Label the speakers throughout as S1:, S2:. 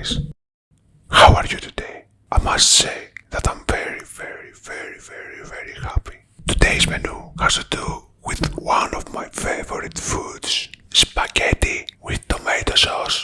S1: guys. How are you today? I must say that I'm very, very, very, very, very happy. Today's menu has to do with one of my favorite foods, spaghetti with tomato sauce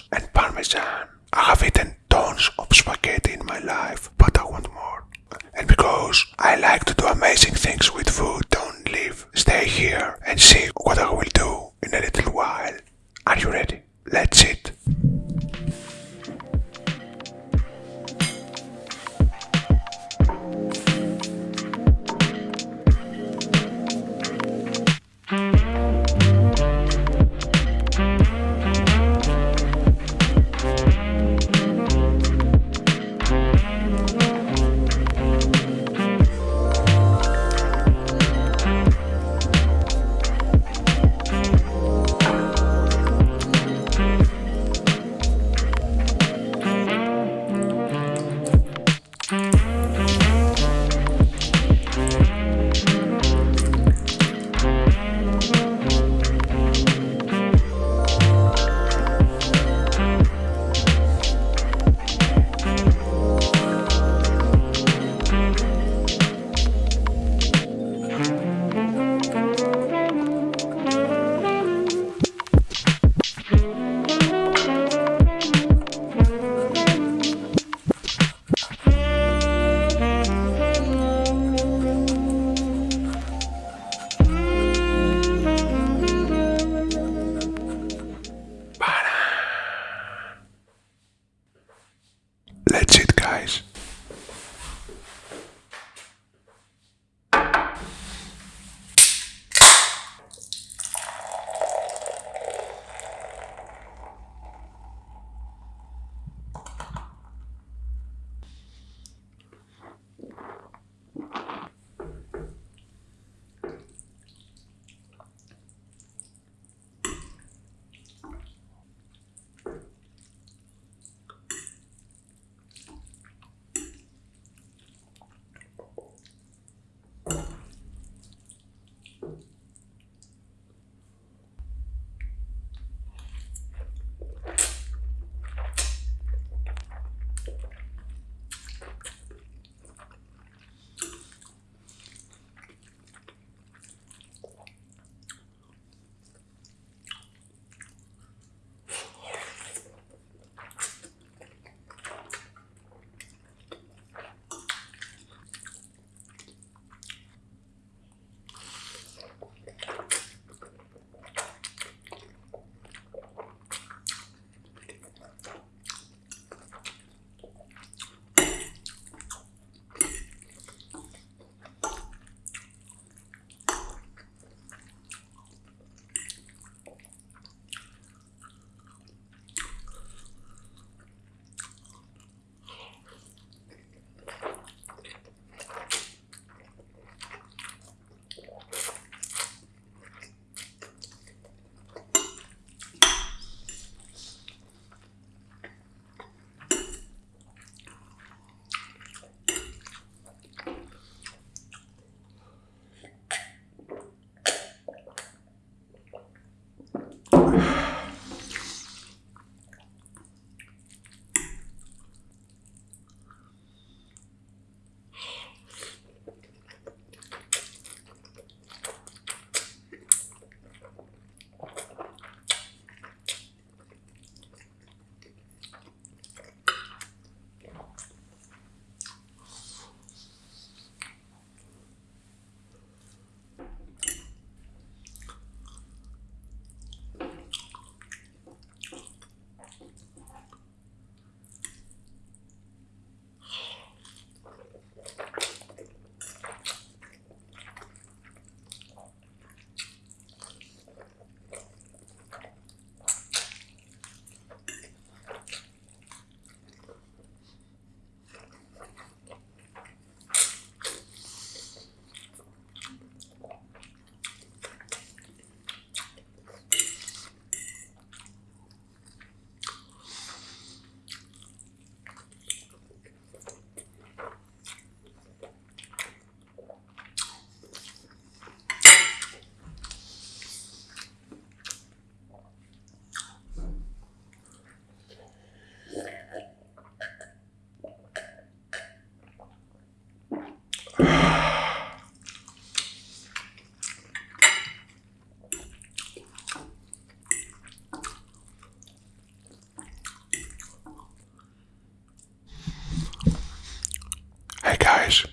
S1: guys,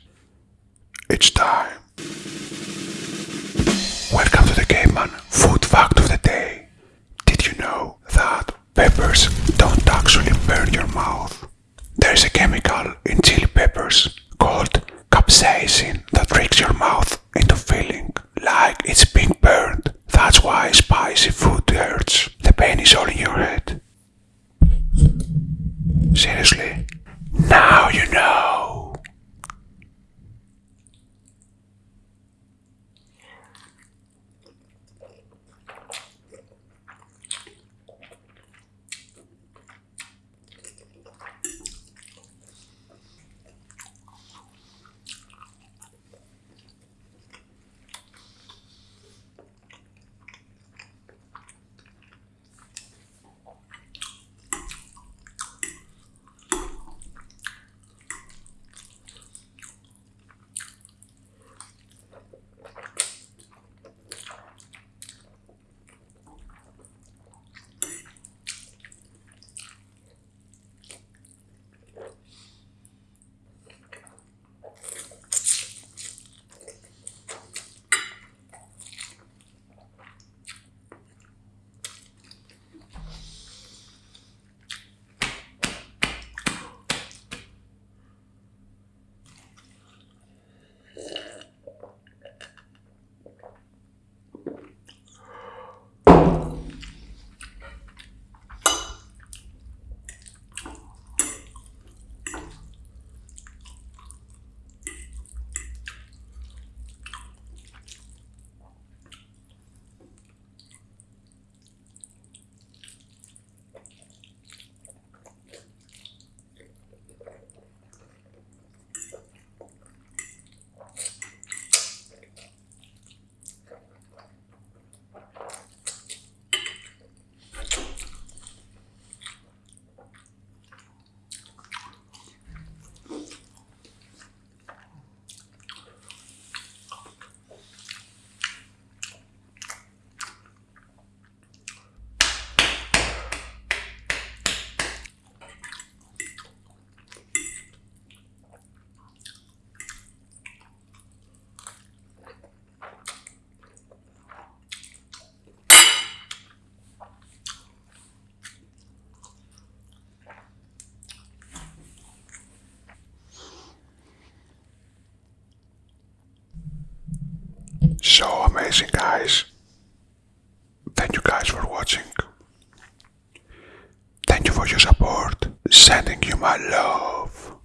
S1: it's time. Welcome to the Caveman Food Fact of the Day. Did you know that peppers don't actually burn your mouth? There is a chemical in chili peppers called capsaicin that tricks your mouth into feeling like it's being burned. That's why spicy food hurts. The pain is all in your head. Seriously? Now you know. Amazing, guys. Thank you guys for watching. Thank you for your support. Sending you my love.